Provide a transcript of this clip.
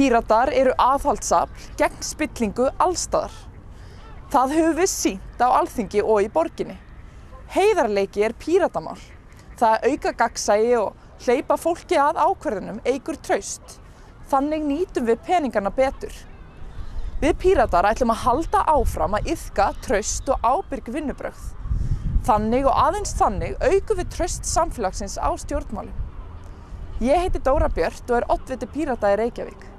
Píratar eru aðhaldsafl gegn spillingu allstaðar. Það höfum við sínt á alþingi og í borginni. Heiðarleiki er píratamál. Það að auka gagnsægi og hleypa fólki að ákverðunum eigur traust. Þannig nýtum við peningana betur. Við píratar ætlum að halda áfram að yfka traust og ábyrg vinnubrögð. Þannig og aðeins þannig aukum við traust samfélagsins á stjórnmálum. Ég heiti Dóra Björt og er oddviti pírata í Reykjavík.